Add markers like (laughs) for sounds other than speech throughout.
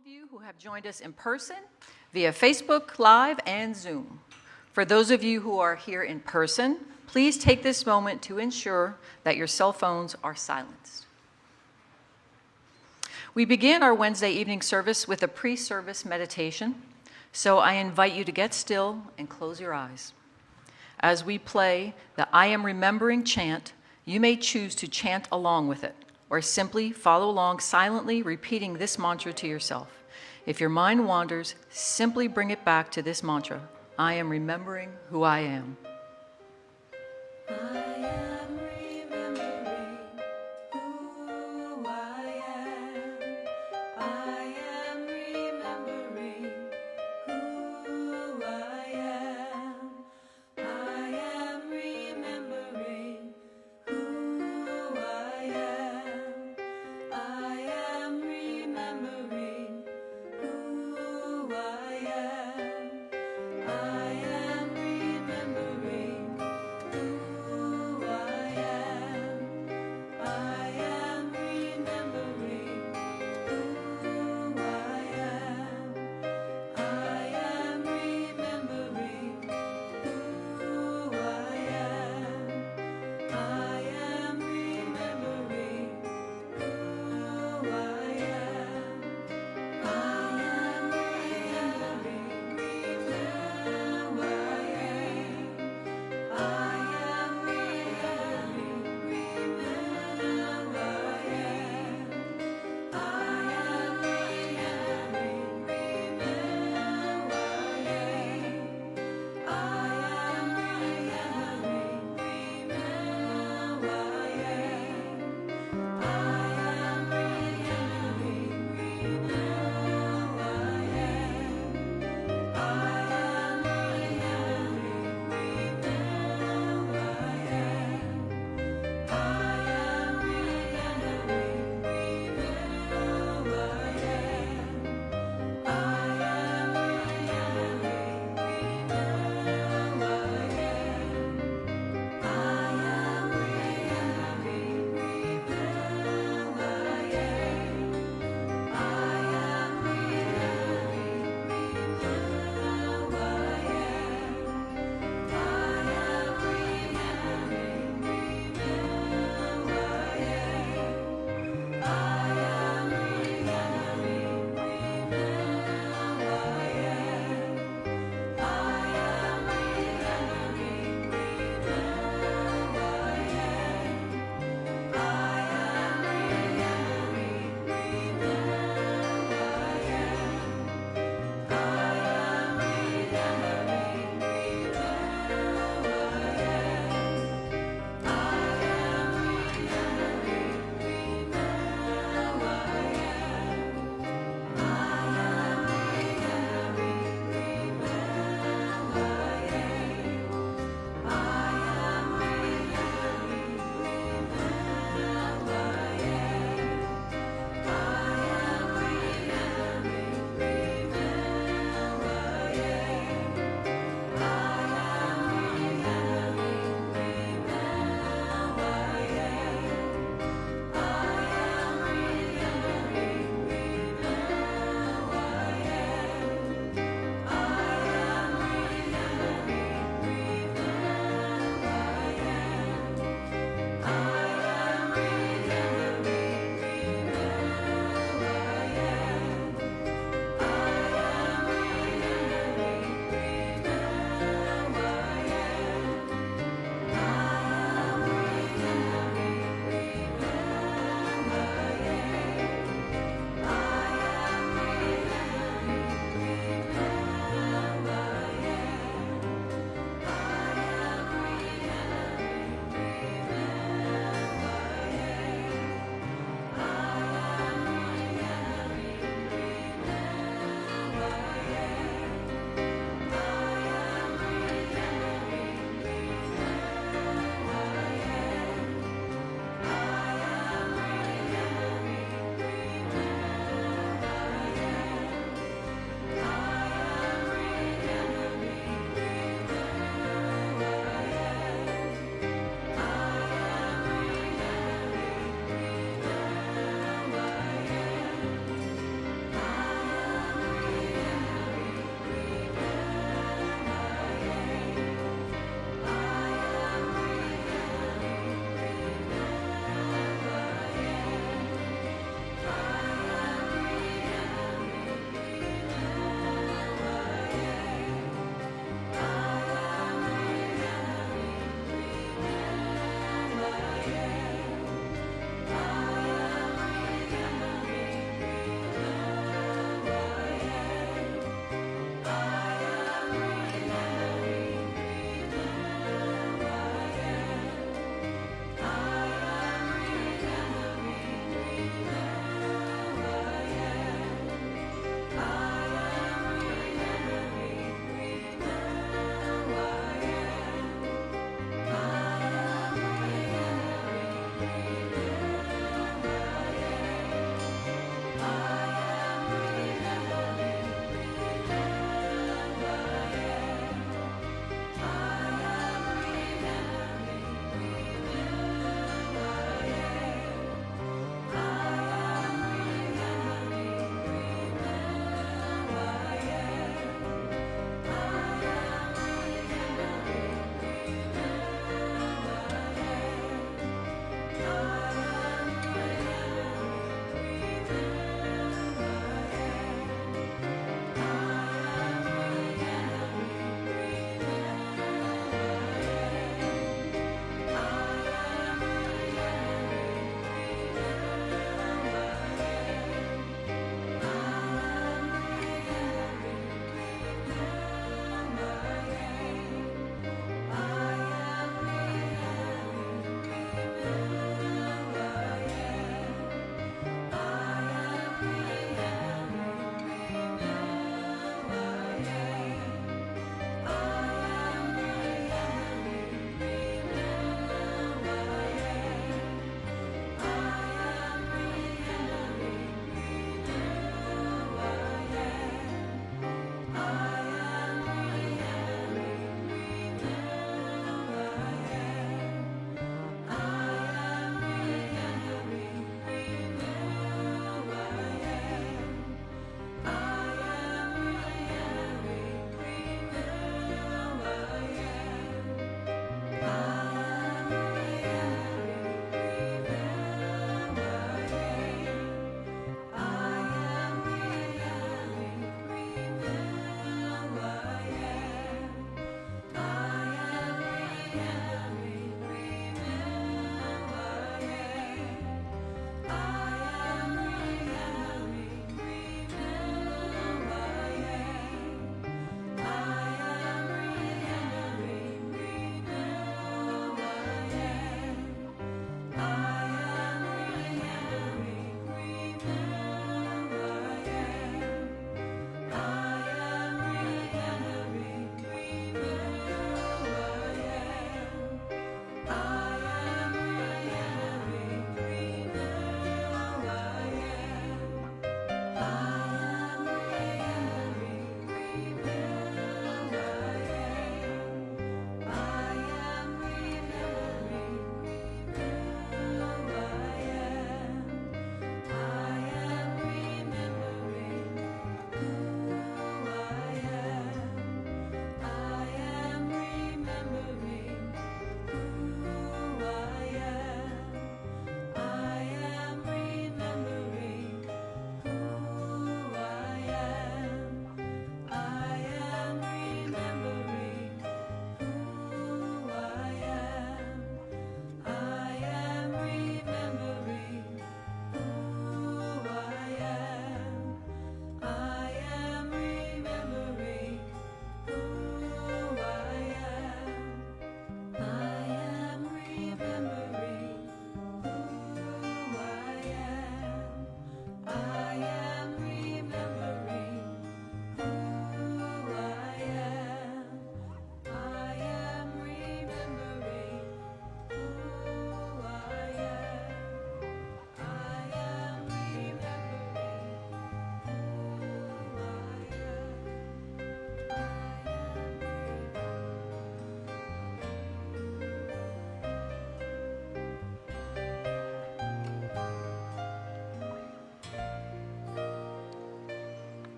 of you who have joined us in person, via Facebook Live, and Zoom. For those of you who are here in person, please take this moment to ensure that your cell phones are silenced. We begin our Wednesday evening service with a pre-service meditation, so I invite you to get still and close your eyes. As we play the I Am Remembering chant, you may choose to chant along with it or simply follow along silently repeating this mantra to yourself. If your mind wanders, simply bring it back to this mantra I am remembering who I am.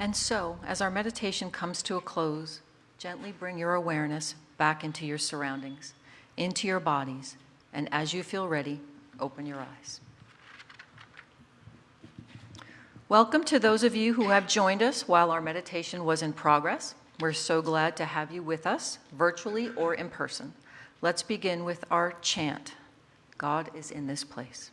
And so, as our meditation comes to a close, gently bring your awareness back into your surroundings, into your bodies, and as you feel ready, open your eyes. Welcome to those of you who have joined us while our meditation was in progress. We're so glad to have you with us, virtually or in person. Let's begin with our chant God is in this place.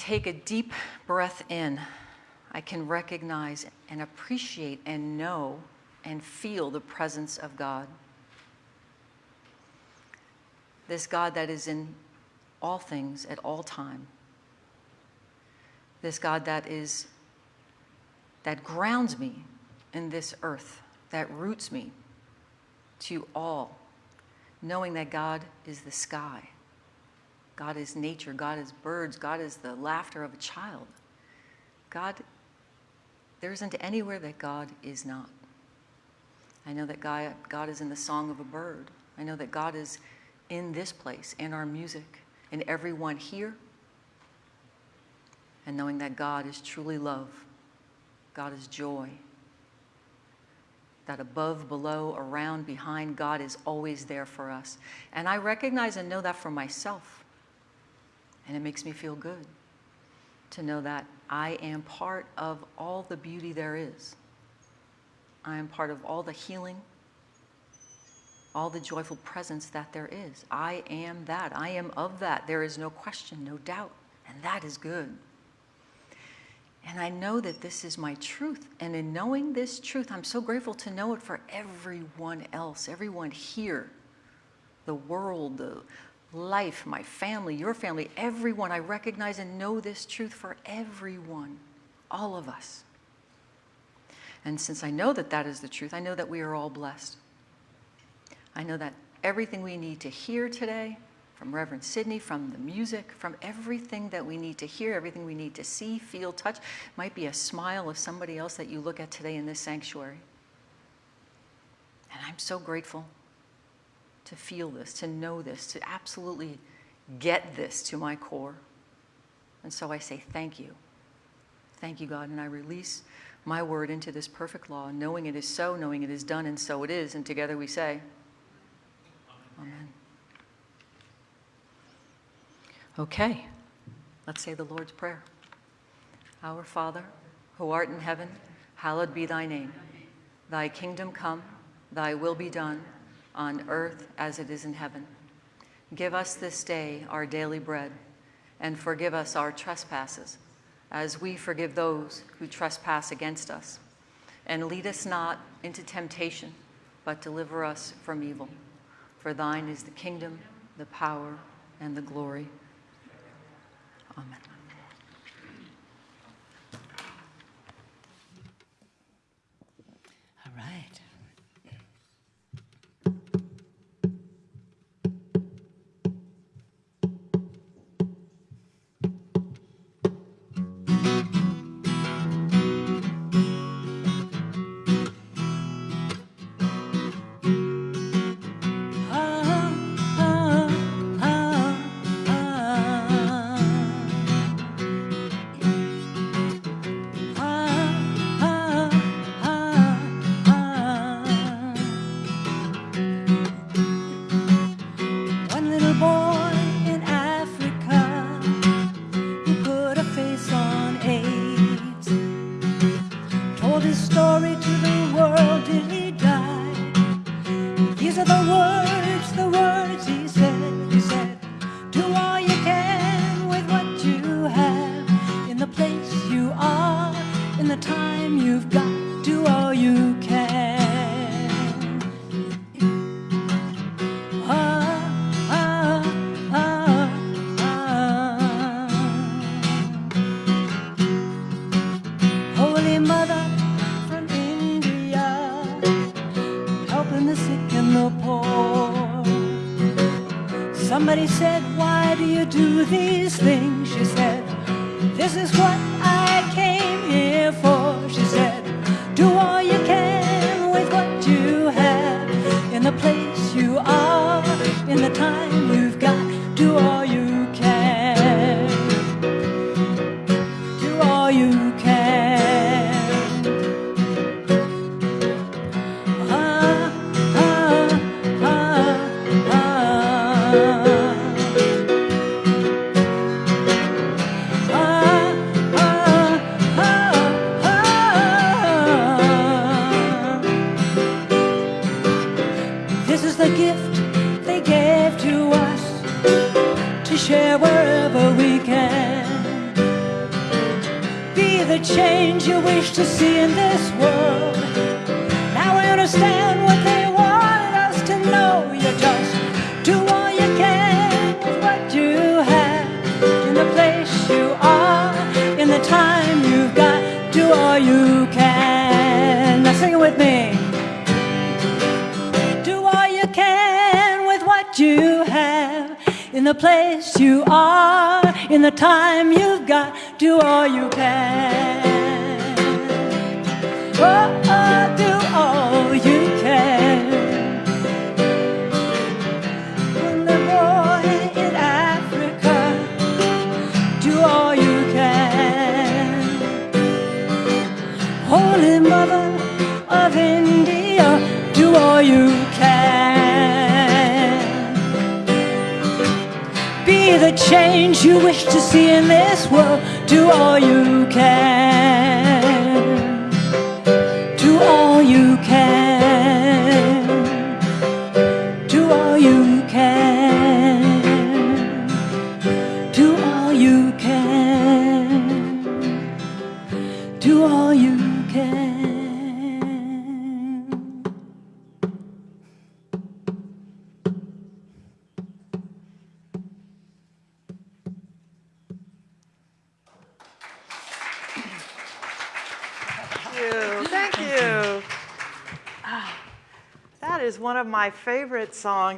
Take a deep breath in, I can recognize and appreciate and know and feel the presence of God. This God that is in all things at all time. This God that is that grounds me in this earth, that roots me to all, knowing that God is the sky, God is nature, God is birds, God is the laughter of a child. God, there isn't anywhere that God is not. I know that God, God is in the song of a bird. I know that God is in this place, in our music, in everyone here. And knowing that God is truly love, God is joy, that above, below, around, behind, God is always there for us. And I recognize and know that for myself. And it makes me feel good to know that I am part of all the beauty there is. I am part of all the healing, all the joyful presence that there is. I am that. I am of that. There is no question, no doubt. And that is good. And I know that this is my truth. And in knowing this truth, I'm so grateful to know it for everyone else, everyone here, the world, the life, my family, your family, everyone. I recognize and know this truth for everyone, all of us. And since I know that that is the truth, I know that we are all blessed. I know that everything we need to hear today, from Reverend Sidney, from the music, from everything that we need to hear, everything we need to see, feel, touch, might be a smile of somebody else that you look at today in this sanctuary. And I'm so grateful to feel this, to know this, to absolutely get this to my core. And so I say thank you. Thank you, God. And I release my word into this perfect law, knowing it is so, knowing it is done, and so it is. And together we say, Amen. Okay, let's say the Lord's Prayer. Our Father, who art in heaven, hallowed be thy name. Thy kingdom come, thy will be done, on earth as it is in heaven. Give us this day our daily bread, and forgive us our trespasses, as we forgive those who trespass against us. And lead us not into temptation, but deliver us from evil. For thine is the kingdom, the power, and the glory. Amen. Change you wish to see in this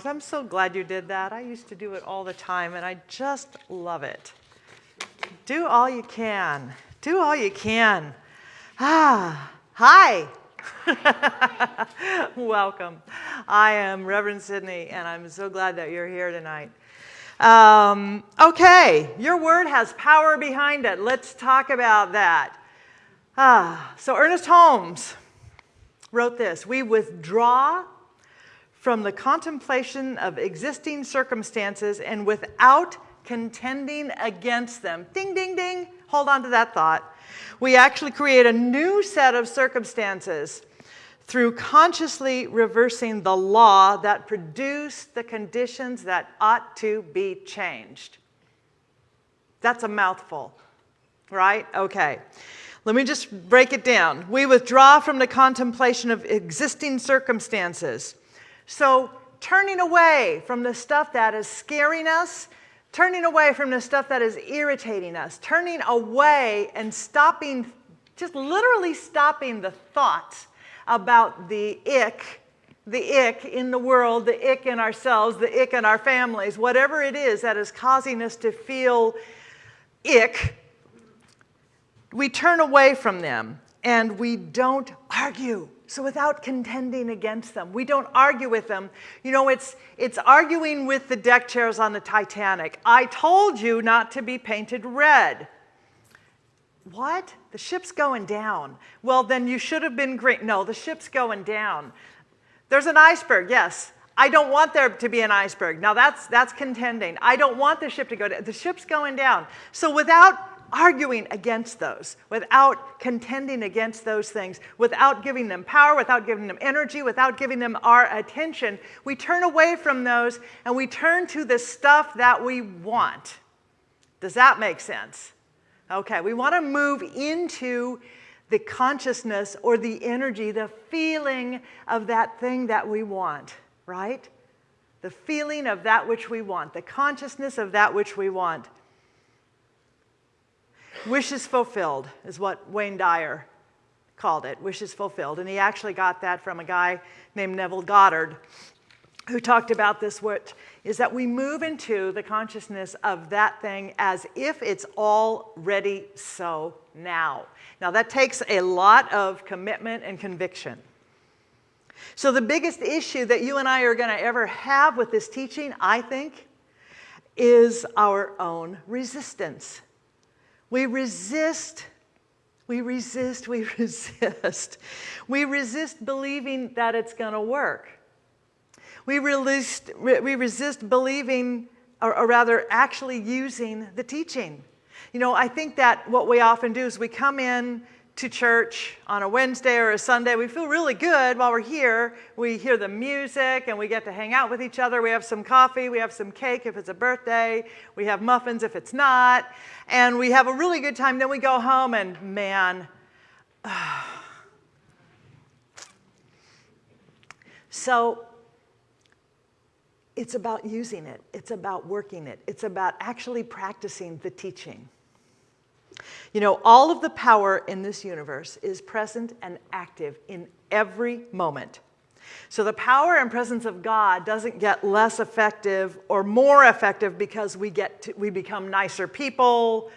songs. I'm so glad you did that. I used to do it all the time, and I just love it. Do all you can. Do all you can. Ah, hi. (laughs) Welcome. I am Reverend Sydney, and I'm so glad that you're here tonight. Um, okay, your word has power behind it. Let's talk about that. Ah, so Ernest Holmes wrote this We withdraw from the contemplation of existing circumstances and without contending against them. Ding, ding, ding. Hold on to that thought. We actually create a new set of circumstances through consciously reversing the law that produced the conditions that ought to be changed. That's a mouthful, right? Okay. Let me just break it down. We withdraw from the contemplation of existing circumstances. So, turning away from the stuff that is scaring us, turning away from the stuff that is irritating us, turning away and stopping, just literally stopping the thoughts about the ick, the ick in the world, the ick in ourselves, the ick in our families, whatever it is that is causing us to feel ick, we turn away from them and we don't argue. So without contending against them, we don't argue with them. You know, it's, it's arguing with the deck chairs on the Titanic. I told you not to be painted red. What? The ship's going down. Well, then you should have been green. No, the ship's going down. There's an iceberg, yes. I don't want there to be an iceberg. Now that's, that's contending. I don't want the ship to go down. The ship's going down. So without arguing against those, without contending against those things, without giving them power, without giving them energy, without giving them our attention, we turn away from those and we turn to the stuff that we want. Does that make sense? Okay, we want to move into the consciousness or the energy, the feeling of that thing that we want, right? The feeling of that which we want, the consciousness of that which we want. Wishes fulfilled is what Wayne Dyer called it, wishes fulfilled. And he actually got that from a guy named Neville Goddard, who talked about this, what is that we move into the consciousness of that thing as if it's already so now. Now, that takes a lot of commitment and conviction. So, the biggest issue that you and I are going to ever have with this teaching, I think, is our own resistance. We resist, we resist, we (laughs) resist. We resist believing that it's going to work. We resist, we resist believing, or, or rather, actually using the teaching. You know, I think that what we often do is we come in to church on a Wednesday or a Sunday. We feel really good while we're here. We hear the music and we get to hang out with each other. We have some coffee, we have some cake if it's a birthday, we have muffins if it's not, and we have a really good time. Then we go home and man, (sighs) so it's about using it, it's about working it, it's about actually practicing the teaching. You know, all of the power in this universe is present and active in every moment. So the power and presence of God doesn't get less effective or more effective because we get to, we become nicer people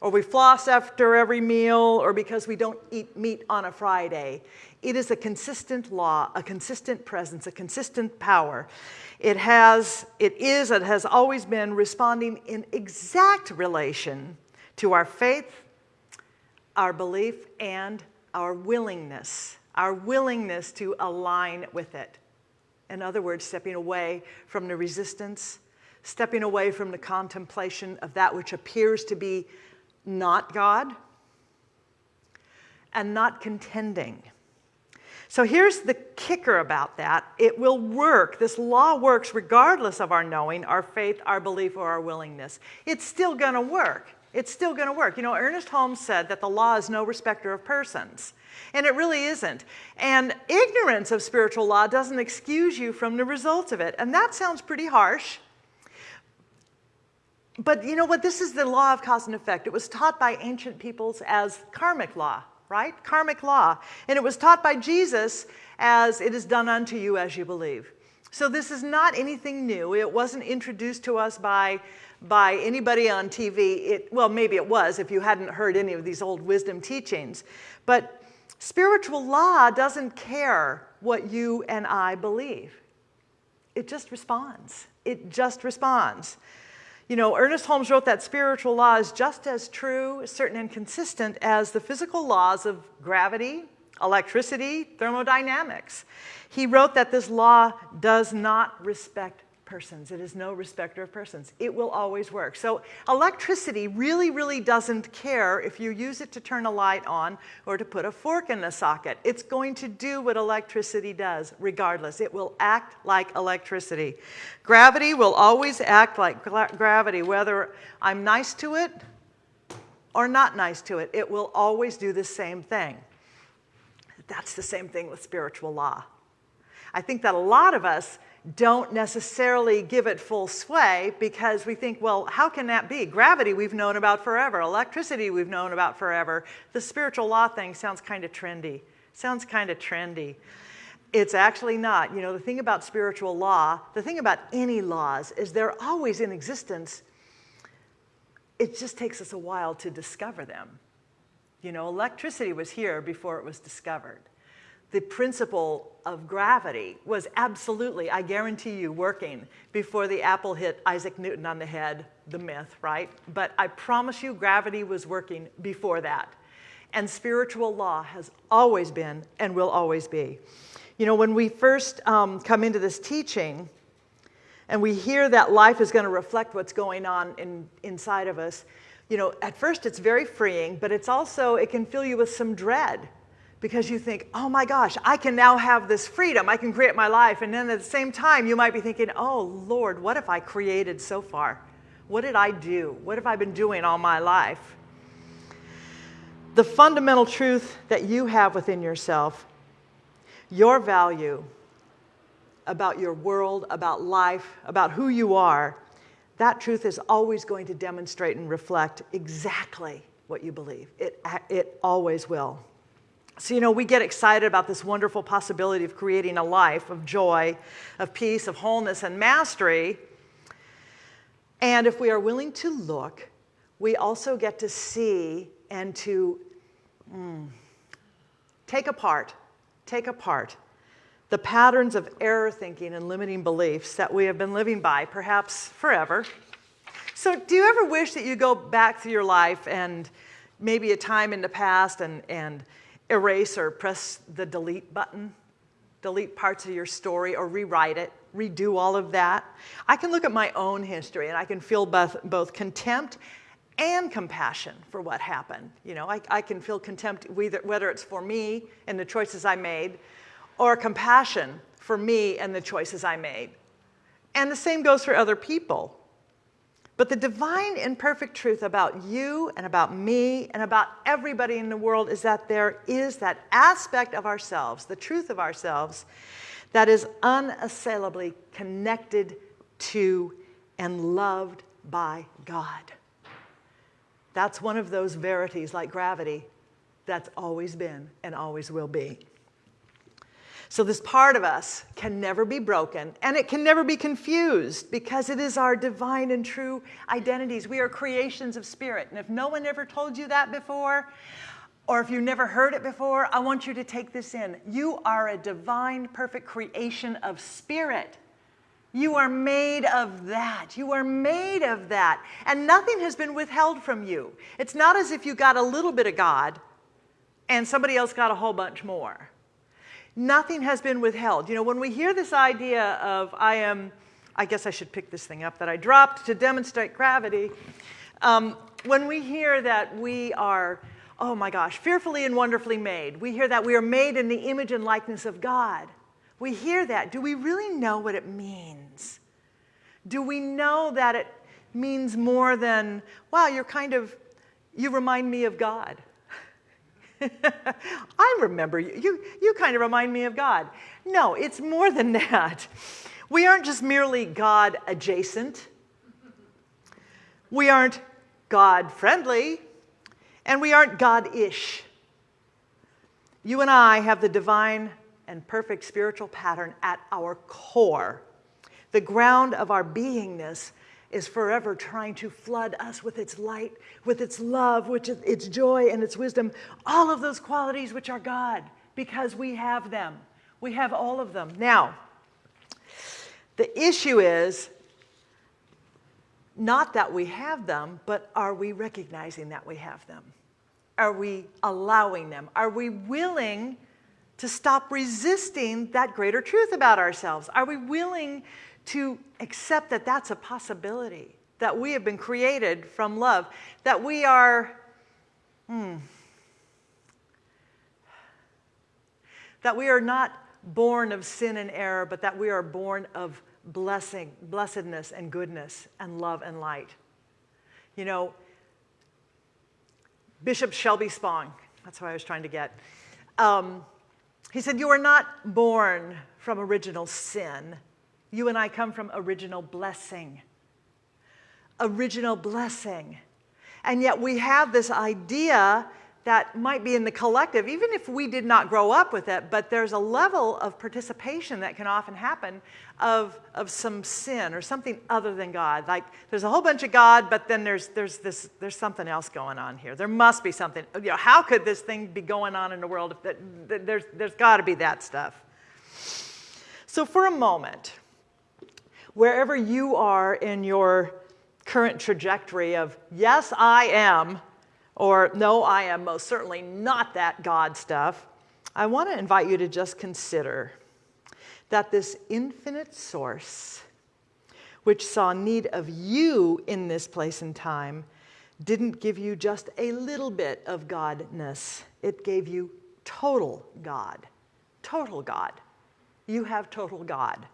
or we floss after every meal or because we don't eat meat on a Friday. It is a consistent law, a consistent presence, a consistent power. It has it is it has always been responding in exact relation to our faith, our belief, and our willingness, our willingness to align with it. In other words, stepping away from the resistance, stepping away from the contemplation of that which appears to be not God, and not contending. So here's the kicker about that it will work. This law works regardless of our knowing, our faith, our belief, or our willingness. It's still going to work. It's still going to work. You know, Ernest Holmes said that the law is no respecter of persons. And it really isn't. And ignorance of spiritual law doesn't excuse you from the results of it. And that sounds pretty harsh. But you know what? This is the law of cause and effect. It was taught by ancient peoples as karmic law, right? Karmic law. And it was taught by Jesus as it is done unto you as you believe. So this is not anything new. It wasn't introduced to us by by anybody on TV. It, well, maybe it was if you hadn't heard any of these old wisdom teachings. But spiritual law doesn't care what you and I believe, it just responds. It just responds. You know, Ernest Holmes wrote that spiritual law is just as true, certain, and consistent as the physical laws of gravity, electricity, thermodynamics. He wrote that this law does not respect persons. It is no respecter of persons. It will always work. So electricity really, really doesn't care if you use it to turn a light on or to put a fork in the socket. It's going to do what electricity does regardless. It will act like electricity. Gravity will always act like gravity, whether I'm nice to it or not nice to it. It will always do the same thing. That's the same thing with spiritual law. I think that a lot of us don't necessarily give it full sway because we think, well, how can that be? Gravity we've known about forever, electricity we've known about forever. The spiritual law thing sounds kind of trendy. Sounds kind of trendy. It's actually not. You know, the thing about spiritual law, the thing about any laws, is they're always in existence. It just takes us a while to discover them. You know, electricity was here before it was discovered the principle of gravity was absolutely, I guarantee you, working before the apple hit Isaac Newton on the head, the myth, right? But I promise you, gravity was working before that. And spiritual law has always been and will always be. You know, when we first um, come into this teaching and we hear that life is going to reflect what's going on in, inside of us, you know, at first it's very freeing, but it's also, it can fill you with some dread because you think, oh my gosh, I can now have this freedom. I can create my life. And then at the same time, you might be thinking, oh Lord, what have I created so far? What did I do? What have I been doing all my life? The fundamental truth that you have within yourself, your value about your world, about life, about who you are, that truth is always going to demonstrate and reflect exactly what you believe. It, it always will. So, you know, we get excited about this wonderful possibility of creating a life of joy, of peace, of wholeness, and mastery. And if we are willing to look, we also get to see and to mm, take apart, take apart the patterns of error thinking and limiting beliefs that we have been living by, perhaps forever. So, do you ever wish that you go back through your life and maybe a time in the past and, and erase or press the delete button? Delete parts of your story or rewrite it, redo all of that. I can look at my own history and I can feel both, both contempt and compassion for what happened. You know, I, I can feel contempt whether, whether it's for me and the choices I made, or compassion for me and the choices I made. And the same goes for other people. But the divine and perfect truth about you and about me and about everybody in the world is that there is that aspect of ourselves, the truth of ourselves, that is unassailably connected to and loved by God. That's one of those verities like gravity that's always been and always will be. So, this part of us can never be broken and it can never be confused because it is our divine and true identities. We are creations of spirit. And if no one ever told you that before, or if you never heard it before, I want you to take this in. You are a divine, perfect creation of spirit. You are made of that. You are made of that. And nothing has been withheld from you. It's not as if you got a little bit of God and somebody else got a whole bunch more. Nothing has been withheld. You know, when we hear this idea of I am, I guess I should pick this thing up that I dropped to demonstrate gravity. Um, when we hear that we are, oh my gosh, fearfully and wonderfully made, we hear that we are made in the image and likeness of God. We hear that. Do we really know what it means? Do we know that it means more than, wow, you're kind of, you remind me of God? (laughs) I remember you. you. You kind of remind me of God. No, it's more than (laughs) that. We aren't just merely God adjacent. We aren't God friendly. And we aren't God ish. You and I have the divine and perfect spiritual pattern at our core. The ground of our beingness is forever trying to flood us with its light, with its love, with its joy and its wisdom, all of those qualities which are God, because we have them. We have all of them. Now, the issue is not that we have them, but are we recognizing that we have them? Are we allowing them? Are we willing to stop resisting that greater truth about ourselves? Are we willing to accept that that's a possibility, that we have been created from love, that we are, hmm, that we are not born of sin and error, but that we are born of blessing, blessedness and goodness and love and light. You know, Bishop Shelby Spong, that's what I was trying to get. Um, he said, You are not born from original sin, you and I come from original blessing. Original blessing. And yet we have this idea that might be in the collective, even if we did not grow up with it, but there's a level of participation that can often happen of, of some sin or something other than God. Like there's a whole bunch of God, but then there's, there's, this, there's something else going on here. There must be something. You know, how could this thing be going on in the world? If that, there's there's got to be that stuff. So for a moment, wherever you are in your current trajectory of, yes, I am, or no, I am most certainly not that God stuff, I want to invite you to just consider that this infinite source, which saw need of you in this place and time, didn't give you just a little bit of Godness. It gave you total God. Total God. You have total God.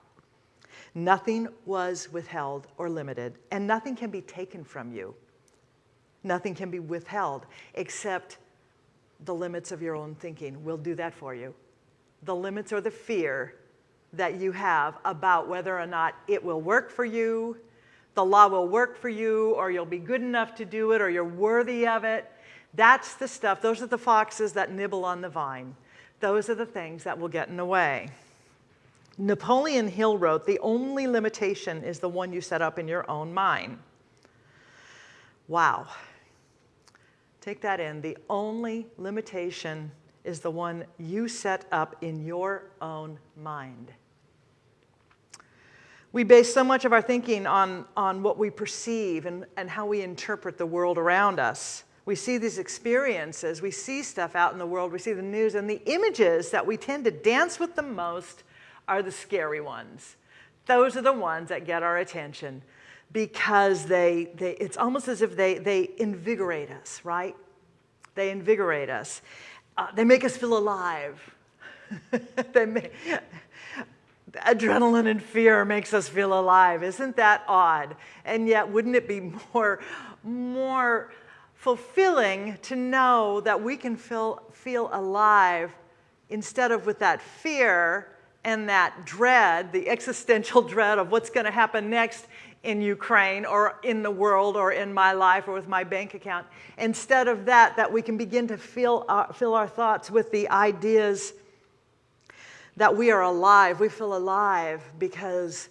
Nothing was withheld or limited, and nothing can be taken from you. Nothing can be withheld except the limits of your own thinking will do that for you. The limits or the fear that you have about whether or not it will work for you, the law will work for you, or you'll be good enough to do it, or you're worthy of it. That's the stuff, those are the foxes that nibble on the vine. Those are the things that will get in the way. Napoleon Hill wrote, The only limitation is the one you set up in your own mind. Wow. Take that in. The only limitation is the one you set up in your own mind. We base so much of our thinking on, on what we perceive and, and how we interpret the world around us. We see these experiences, we see stuff out in the world, we see the news, and the images that we tend to dance with the most are the scary ones. Those are the ones that get our attention because they, they it's almost as if they, they invigorate us, right? They invigorate us. Uh, they make us feel alive. (laughs) they make, adrenaline and fear makes us feel alive. Isn't that odd? And yet, wouldn't it be (laughs) more, more fulfilling to know that we can feel, feel alive instead of with that fear and that dread, the existential (laughs) dread of what's going to happen next in Ukraine or in the world or in my life or with my bank account. Instead of that, that we can begin to fill our, uh, fill our thoughts with the ideas that we are alive. We feel alive because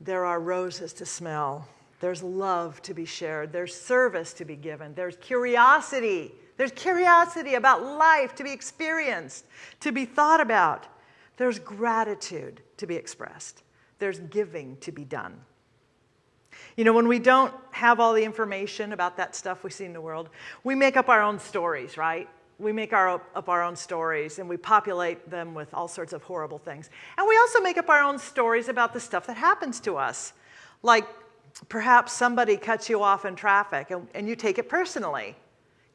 there are roses to smell. There's love to be shared. There's service to be given. There's curiosity. There's curiosity about life to be experienced, to be thought about. There's gratitude to be expressed. There's giving to be done. You know, when we don't have all the information about that stuff we see in the world, we make up our own stories, right? We make our, up our own stories and we populate them with all sorts of horrible things. And we also make up our own stories about the stuff that happens to us. Like perhaps somebody cuts you off in traffic and, and you take it personally.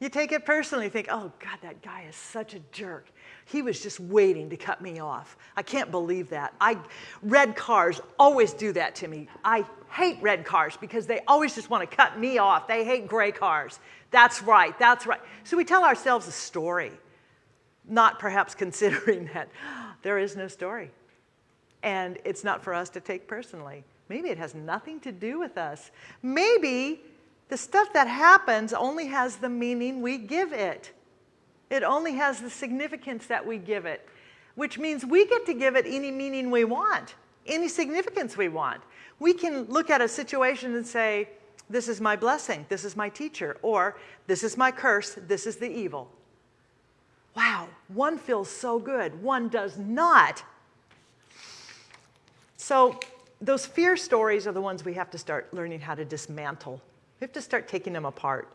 You take it personally, you think, oh God, that guy is such a jerk. He was just waiting to cut me off. I can't believe that. I, red cars always do that to me. I hate red cars because they always just want to cut me off. They hate gray cars. That's right, that's right. So we tell ourselves a story, not perhaps (laughs) considering that there is no story. And it's not for us to take personally. Maybe it has nothing to do with us. Maybe the stuff that happens only has the meaning we give it. It only has the significance that we give it, which means we get to give it any meaning we want, any significance we want. We can look at a situation and say, this is my blessing, this is my teacher, or this is my curse, this is the evil. Wow, one feels so good, one does not. So those fear stories are the ones we have to start learning how to dismantle. We have to start taking them apart.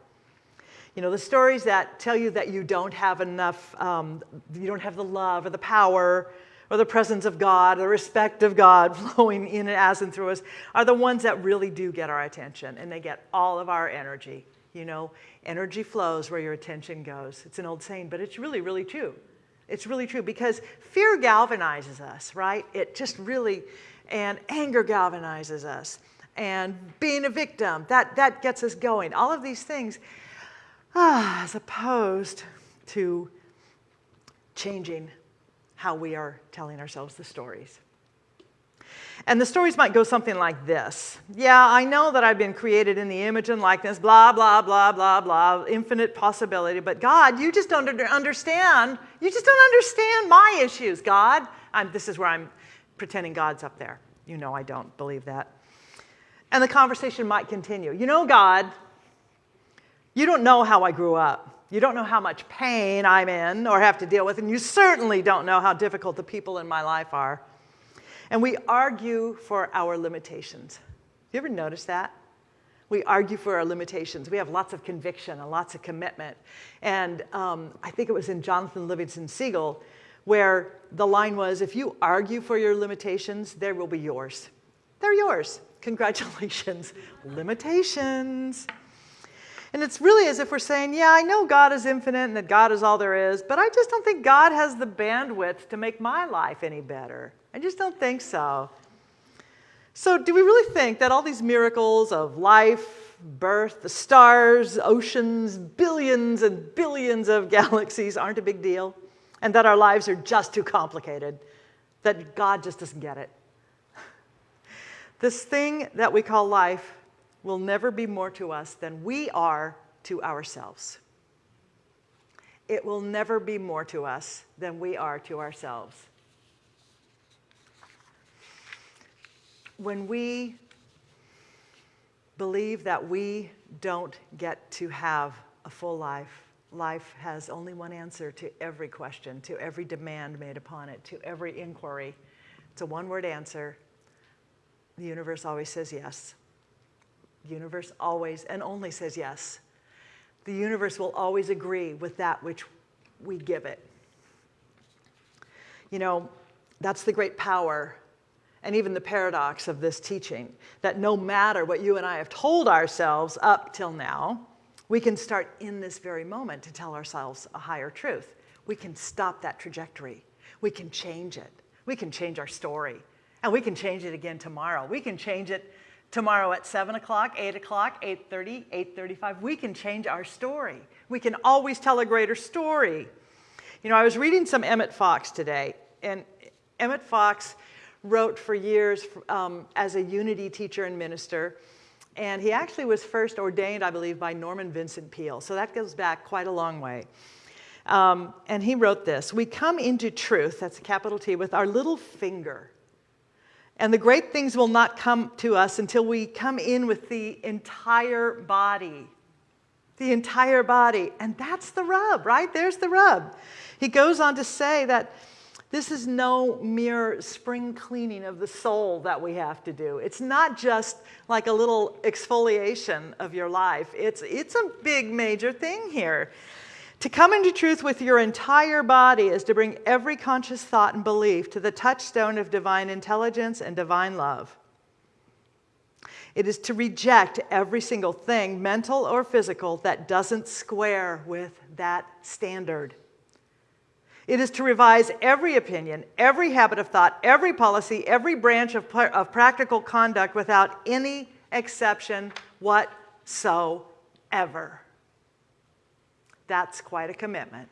You know, the stories that tell you that you don't have enough, um, you don't have the love or the power or the presence of God, the respect of God (laughs) flowing in and as and through us, are the ones that really do get our attention and they get all of our energy. You know, energy flows where your attention goes. It's an old saying, but it's really, really true. It's really true because fear galvanizes us, right? It just really, and anger galvanizes us. And being a victim, that, that gets us going. All of these things Ah, as opposed to changing how we are telling ourselves the stories. And the stories might go something like this. Yeah, I know that I've been created in the image and likeness, blah, blah, blah, blah, blah, infinite possibility. But God, you just don't understand. You just don't understand my issues, God. I'm, this is where I'm pretending God's up there. You know I don't believe that. And the conversation might continue. You know, God, you don't know how I grew up. You don't know how much pain I'm in or have to deal with, and you certainly don't know how difficult the people in my life are. And we argue for our limitations. You ever notice that? We argue for our limitations. We have lots of conviction and lots of commitment. And um, I think it was in Jonathan Livingston Seagull where the line was if you argue for your limitations, they will be yours. They're yours. Congratulations. (laughs) limitations. And it's really as if we're saying, yeah, I know God is infinite and that God is all there is, but I just don't think God has the bandwidth to make my life any better. I just don't think so. So, do we really think that all these miracles of life, birth, the stars, oceans, billions and billions of (laughs) galaxies aren't a big deal? And that our lives are just too complicated? That God just doesn't get it? (laughs) This thing that we call life will never be more to us than we are to ourselves. It will never be more to us than we are to ourselves. When we believe that we don't get to have a full life. Life has only one answer to every question, to every demand made upon it, to every inquiry. It's a one word answer. The universe always says yes. The universe always and only says yes. The universe will always agree with that which we give it. You know, that's the great power and even the paradox of this teaching that no matter what you and I have told ourselves up till now, we can start in this very moment to tell ourselves a higher truth. We can stop that trajectory. We can change it. We can change our story. And we can change it again tomorrow. We can change it tomorrow at 7 o'clock, 8 o'clock, 8.30, 8.35. We can change our story. We can always tell a greater story. You know, I was reading some Emmett Fox today, and Emmett Fox wrote for years um, as a unity teacher and minister. And he actually was first ordained, I believe, by Norman Vincent Peale. So that goes back quite a long way. Um, and he wrote this We come into truth, that's a capital T, with our little finger. And the great things will not come to us until we come in with the entire body. The entire body. And that's the rub, right? There's the rub. He goes on to say that this is no mere spring cleaning of the soul that we have to do. It's not just like a little exfoliation of your life, it's, it's a big, major thing here. To come into truth with your entire body is to bring every conscious thought and belief to the touchstone of divine intelligence and divine love. It is to reject every single thing, mental or physical, that doesn't square with that standard. It is to revise every opinion, every habit of thought, every policy, every branch of, of practical conduct without any exception whatsoever. That's quite a commitment.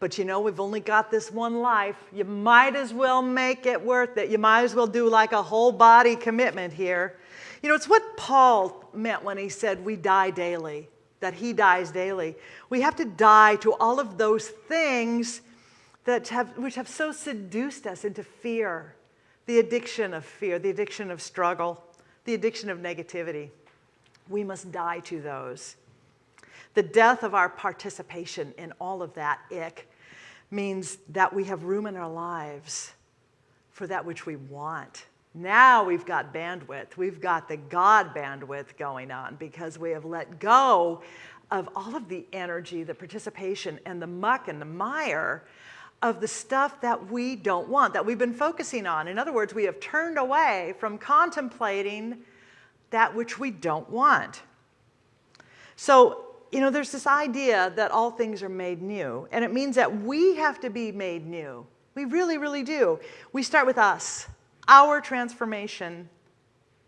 But you know, we've only got this one life. You might as well make it worth it. You might as well do like a whole body commitment here. You know, it's what Paul meant when he said we die daily, that he dies daily. We have to die to all of those things that have, which have so seduced us into fear the addiction of fear, the addiction of struggle, the addiction of negativity. We must die to those. The death of our participation in all of that ick means that we have room in our lives for that which we want. Now we've got bandwidth. We've got the God bandwidth going on because we have let go of all of the energy, the participation, and the muck and the mire of the stuff that we don't want, that we've been focusing on. In other words, we have turned away from contemplating that which we don't want. So, you know, there's this idea that all things are made new, and it means that we have to be made new. We really, really do. We start with us, our transformation,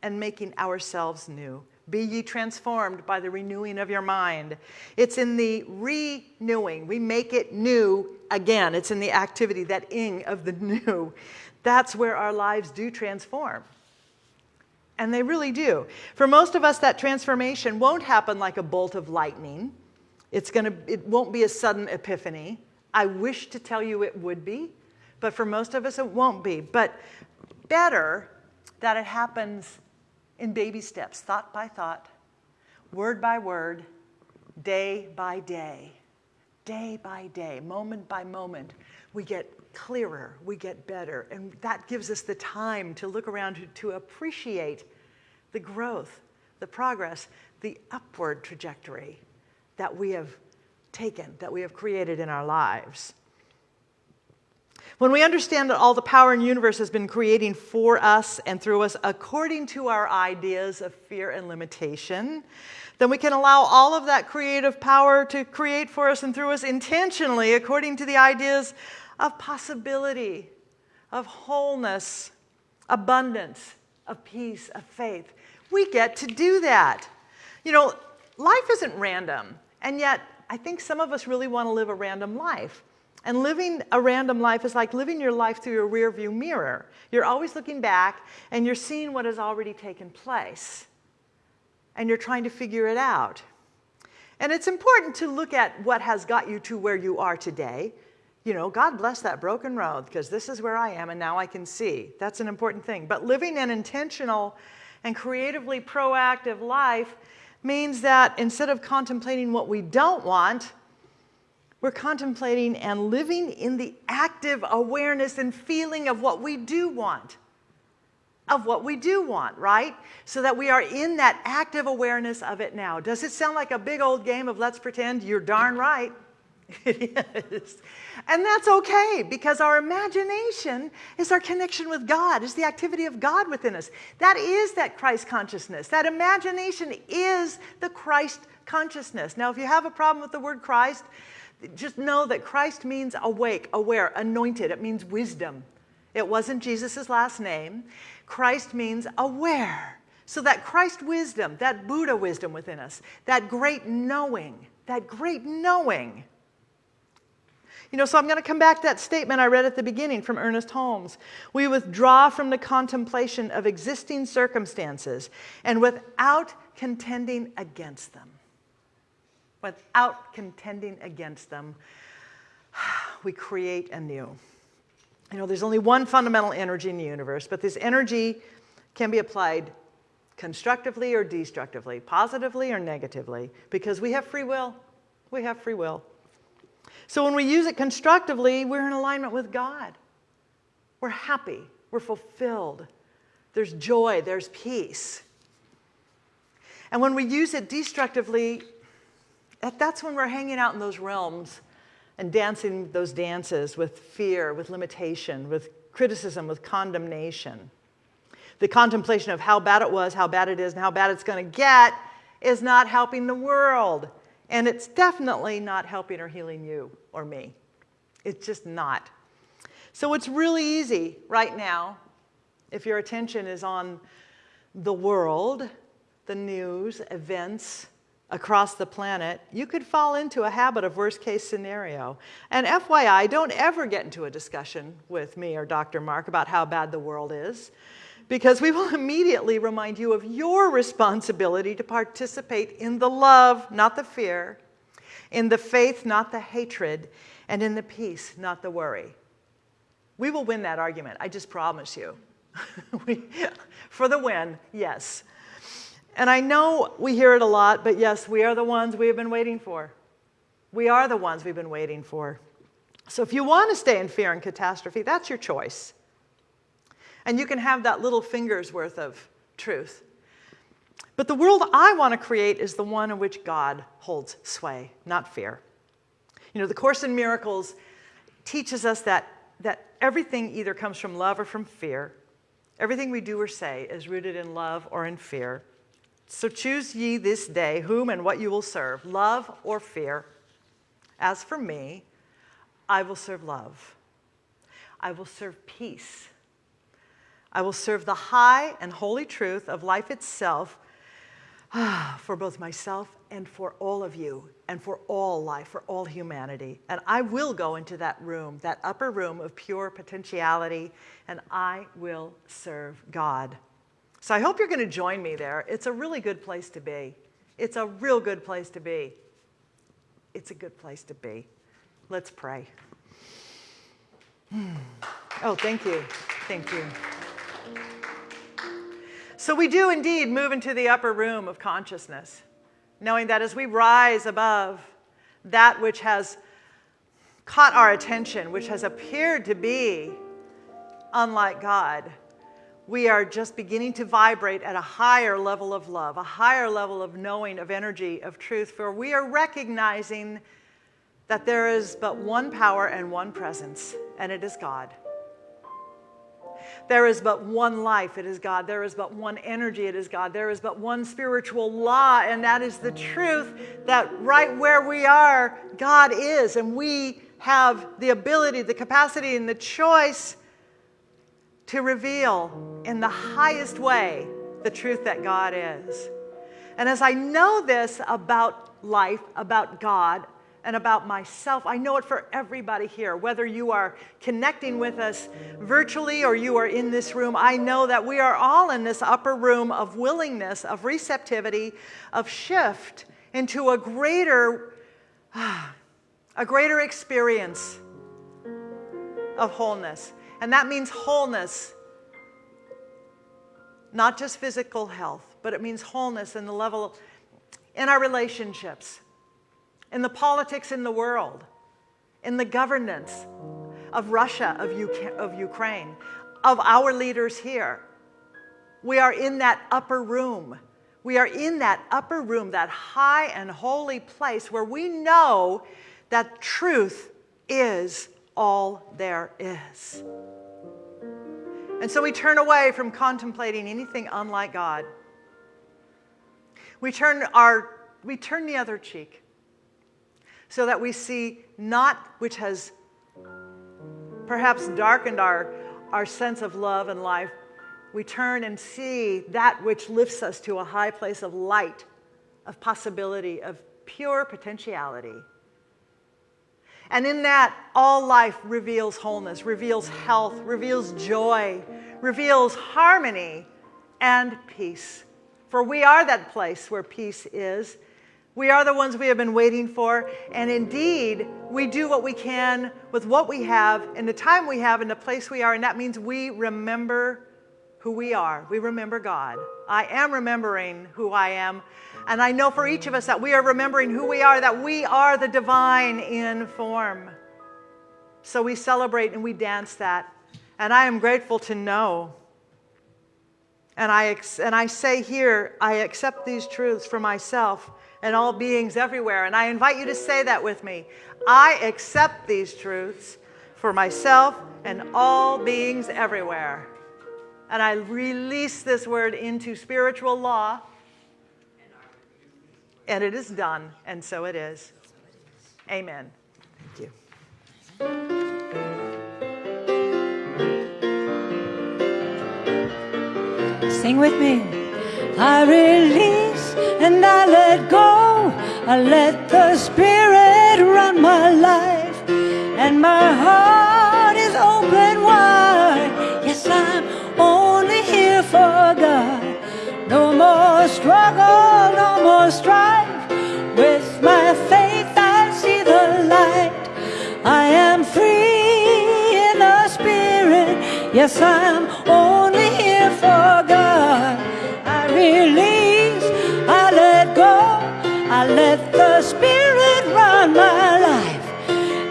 and making ourselves new. Be ye transformed by the renewing of your mind. It's in the renewing. We make it new again. It's in the activity, that ing of the (laughs) new. That's where our lives do transform. And they really do. For most of us, that transformation won't happen like a bolt of lightning. It's gonna, it won't be a sudden epiphany. I wish to tell you it would be, but for most of us, it won't be. But better that it happens in baby steps, thought by thought, word by word, day by day, day by day, moment by moment. We get clearer, we get better, and that gives us the time to look around to, to appreciate the growth, the progress, the upward trajectory that we have taken, that we have created in our lives. When we understand that all the power in the universe has been creating for us and through us according to our ideas of fear and limitation, then we can allow all of that creative power to create for us and through us intentionally according to the ideas of possibility, of wholeness, abundance, of peace, of faith. We get to do that. You know, life isn't random, and yet I think some of us really want to live a random life. And living a random life is like living your life through a rearview mirror. You're always looking back and you're seeing what has already taken place. And you're trying to figure it out. And it's important to look at what has got you to where you are today. You know, God bless that broken road because this is where I am and now I can see. That's an important thing. But living an intentional And creatively proactive life means that instead of contemplating what we don't want, we're contemplating and living in the active awareness and feeling of what we do want. Of what we do want, right? So that we are in that active awareness of it now. Does it sound like a big old game of let's pretend? You're darn right. (laughs) It is. And that's okay because our imagination is our connection with God, is the activity of God within us. That is that Christ consciousness. That imagination is the Christ consciousness. Now, if you have a problem with the word Christ, just know that Christ means awake, aware, anointed. It means wisdom. It wasn't Jesus' last name. Christ means aware. So that Christ wisdom, that Buddha wisdom within us, that great knowing, that great knowing you know, so I'm going to come back to that statement I read at the beginning from Ernest Holmes. We withdraw from the contemplation of existing circumstances and without contending against them. Without contending against them, (sighs) we create anew. You know, there's only one fundamental energy in the universe, but this energy can be applied constructively or destructively, positively or negatively, because we have free will. We have free will. So when we use it constructively, we're in alignment with God. We're happy, we're fulfilled. There's joy, there's peace. And when we use it destructively, that's when we're hanging out in those realms and dancing those dances with fear, with limitation, with criticism, with condemnation. The contemplation of how bad it was, how bad it is, and how bad it's going to get is not helping the world. And it's definitely not helping or healing you or me. It's just not. So it's really easy right now, if your attention is on the world, the news, events across the planet, you could fall into a habit of worst case scenario. And FYI, don't ever get into a discussion with me or Dr. Mark about how bad the world is because we will (laughs) immediately remind you of your responsibility to participate in the love, not the fear, in the faith, not the hatred, and in the peace, not the worry. We will win that argument, I just promise you. (laughs) we, for the win, yes. And I know we hear it a lot, but yes, we are the ones we have been waiting for. We are the ones we've been waiting for. So if you want to stay in fear and catastrophe, that's your choice. And you can have that little finger's worth of truth. But the world I want to create is the one in which God holds sway, not fear. You know, the Course in Miracles teaches us that, that everything either comes from love or from fear. Everything we do or say is rooted in love or in fear. So choose ye this day whom and what you will serve, love or fear. As for me, I will serve love. I will serve peace. I will serve the high and holy truth of life itself (sighs) for both myself and for all of you and for all life, for all humanity. And I will go into that room, that upper room of pure potentiality, and I will serve God. So I hope you're going to join me there. It's a really good place to be. It's a real good place to be. It's a good place to be. Let's pray. Hmm. Oh, thank you. Thank you. So we do indeed move into the upper room of consciousness, knowing that as we rise above that which has caught our attention, which has appeared to be unlike God, we are just beginning to vibrate at a higher level of love, a higher level of knowing, of energy, of truth, for we are recognizing that there is but one power and one presence, and it is God. There is but one life, it is God. There is but one energy, it is God. There is but one spiritual law, and that is the truth that right where we are, God is. And we have the ability, the capacity, and the choice to reveal in the highest way the truth that God is. And as I know this about life, about God, and about myself. I know it for everybody here, whether you are connecting with us virtually or you are in this room. I know that we are all in this upper room of willingness, of receptivity, of shift into a greater, (sighs) a greater experience of wholeness. And that means wholeness not just physical health, but it means wholeness in the level in our relationships, in the politics in the world, in the governance of Russia, of, UK, of Ukraine, of our leaders here. We are in that upper room. We are in that upper room, that high and holy place where we know that truth is all there is. And so we turn away from contemplating anything unlike God. We turn, our, we turn the other cheek so that we see not which has perhaps darkened our, our sense of love and life. We turn and see that which lifts us to a high place of light, of possibility, of pure potentiality. And in that, all life reveals wholeness, reveals health, reveals joy, reveals harmony and peace. For we are that place where peace is. We are the ones we have been waiting for. And indeed, we do what we can with what we have, in the time we have, in the place we are. And that means we remember who we are. We remember God. I am remembering who I am. And I know for each of us that we are remembering who we are, that we are the divine in form. So we celebrate and we dance that. And I am grateful to know. And I, and I say here, I accept these truths for myself and all beings everywhere. And I invite you to say that with me. I accept these truths for myself and all beings everywhere. And I release this word into spiritual law. And it is done, and so it is. Amen. Thank you. Sing with me. I release and I let go. I let the Spirit run my life, and my heart is open wide. Yes, I'm only here for God. No more struggle, no more strife. With my faith, I see the light. I am free in the Spirit. Yes, I'm only release, I let go, I let the Spirit run my life,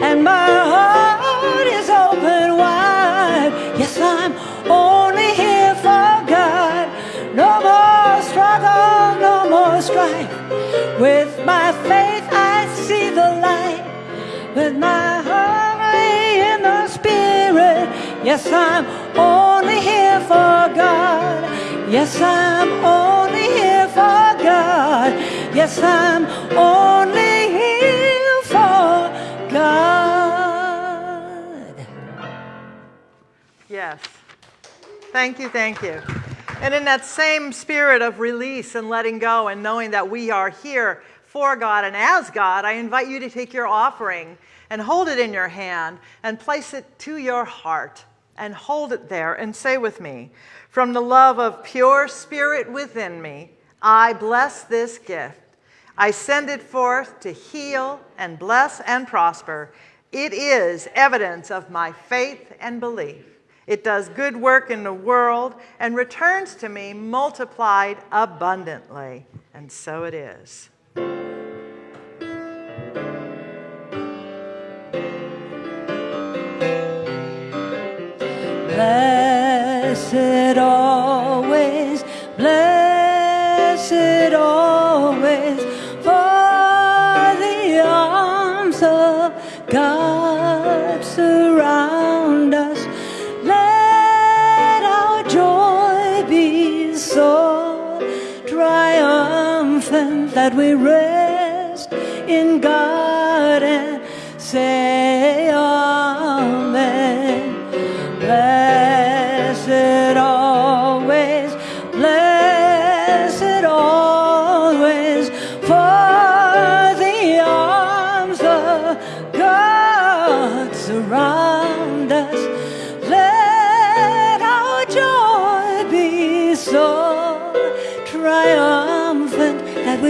and my heart is open wide. Yes, I'm only here for God. No more struggle, no more strife. With my faith, I see the light. With my heart in the Spirit, yes, I'm only here for God. Yes, I'm only here for God. Yes, I'm only here for God. Yes. Thank you, thank you. And in that same spirit of release and letting go and knowing that we are here for God and as God, I invite you to take your offering and hold it in your hand and place it to your heart and hold it there and say with me, from the love of pure spirit within me, I bless this gift. I send it forth to heal and bless and prosper. It is evidence of my faith and belief. It does good work in the world and returns to me multiplied abundantly. And so it is. Blessed always, blessed always, for the arms of God surround us. Let our joy be so triumphant that we rest in God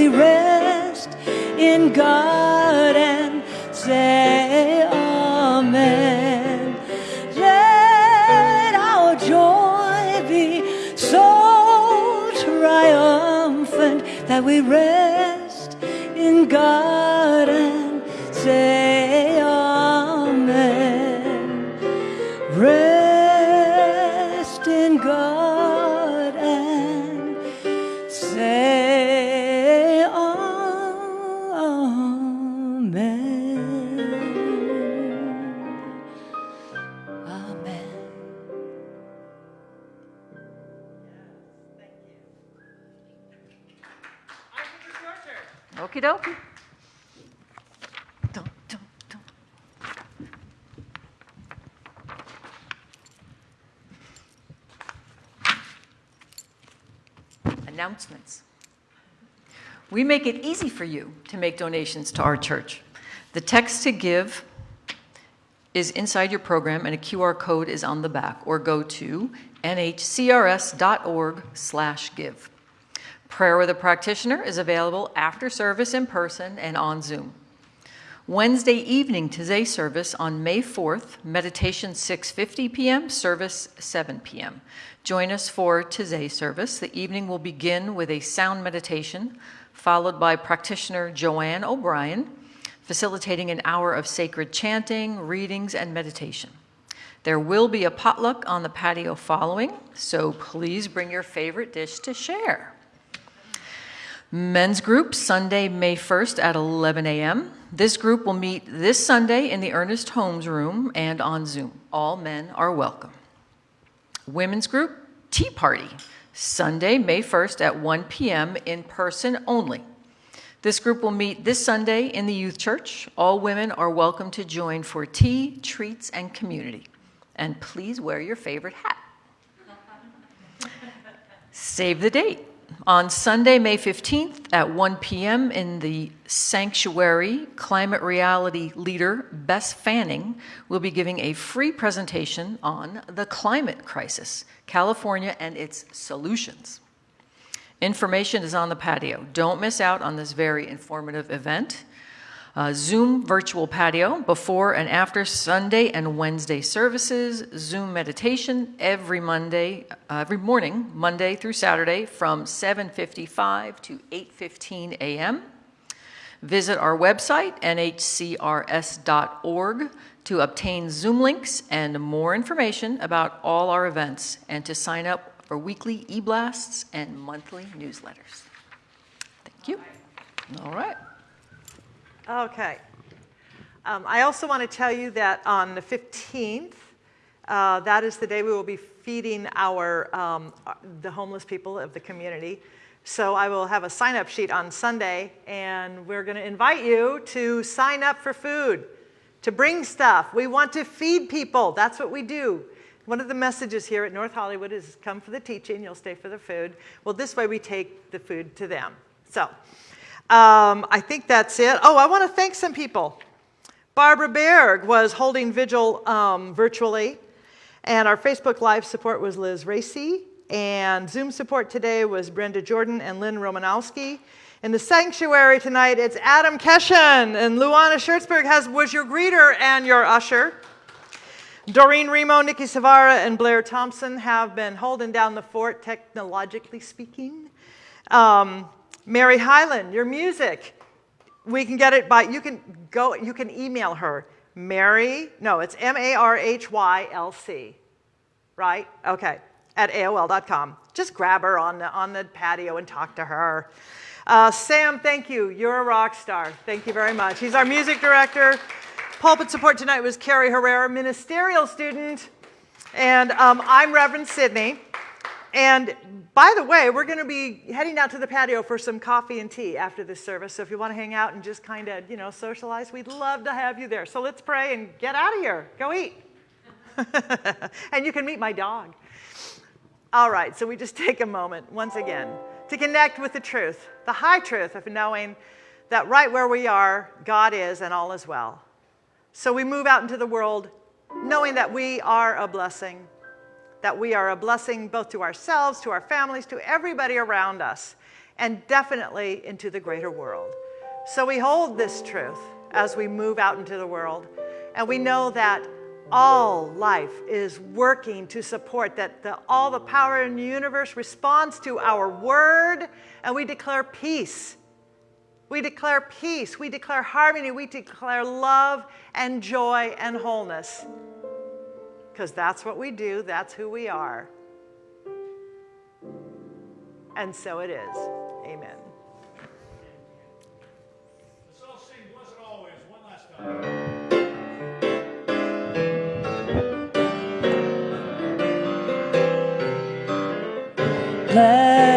rest in God and say Amen. Let our joy be so triumphant that we rest. Okie dokie. Dun, dun, dun. Announcements. We make it easy for you to make donations to our church. The text to give is inside your program and a QR code is on the back or go to nhcrs.org/give. Prayer with a practitioner is available after service in person and on Zoom. Wednesday evening Taizé service on May 4th, meditation 6:50 p.m., service 7 p.m. Join us for Taizé service. The evening will begin with a sound meditation followed by practitioner Joanne O'Brien facilitating an hour of sacred chanting, readings, and meditation. There will be a potluck on the patio following, so please bring your favorite dish to share. Men's group, Sunday, May 1st at 11 a.m. This group will meet this Sunday in the Ernest Holmes room and on Zoom. All men are welcome. Women's group, Tea Party, Sunday, May 1st at 1 p.m. in person only. This group will meet this Sunday in the youth church. All women are welcome to join for tea, treats, and community. And please wear your favorite hat. (laughs) Save the date. On Sunday, May 15th at 1 p.m. in the Sanctuary, climate reality leader Bess Fanning will be giving a free presentation on the climate crisis, California and its solutions. Information is on the patio. Don't miss out on this very informative event. Uh, Zoom virtual patio before and after Sunday and Wednesday services, Zoom meditation every Monday, uh, every morning, Monday through Saturday from 7:55 to 8:15 a.m. Visit our website nhcrs.org to obtain Zoom links and more information about all our events and to sign up for weekly e-blasts and monthly newsletters. Thank you. All right. Okay. Um, I also want to tell you that on the 15th, uh, that is the day we will be feeding our um, the homeless people of the community. So I will have a sign-up sheet on Sunday, and we're going to invite you to sign up for food, to bring stuff. We want to feed people. That's what we do. One of the messages here at North Hollywood is come for the teaching, you'll stay for the food. Well, this way we take the food to them. So. Um, I think that's it. Oh, I want to thank some people. Barbara Berg was holding vigil um, virtually, and our Facebook Live support was Liz Racy, and Zoom support today was Brenda Jordan and Lynn Romanowski. In the sanctuary tonight, it's Adam Keshen, and Luana Schertzberg has, was your greeter and your usher. Doreen Remo, Nikki Savara, and Blair Thompson have been holding down the fort, technologically speaking. Um, Mary Highland, your music. We can get it by, you can go, you can email her. Mary, no, it's M-A-R-H-Y-L-C, right? Okay, at AOL.com. Just grab her on the, on the patio and talk to her. Uh, Sam, thank you. You're a rock star. Thank you very much. He's our music director. Pulpit support tonight was Carrie Herrera, ministerial student. And um, I'm Reverend Sydney. And by the way, we're going to be heading out to the patio for some coffee and tea after this service. So if you want to hang out and just kind of, you know, socialize, we'd love to have you there. So let's pray and get out of here. Go eat. (laughs) and you can meet my dog. All right, so we just (laughs) take a moment once again to connect with the truth, the high truth of knowing that right where we are, God is and all is well. So we move out into the world knowing that we are a blessing that we are a blessing both to ourselves, to our families, to everybody around us, and definitely into the greater world. So we hold this truth as we move out into the world, and we know that all life is working to support that the, all the power in the universe responds to our word and we declare peace. We declare peace. We declare harmony. We declare love and joy and wholeness because that's what we do that's who we are. And so it is. Amen. Let's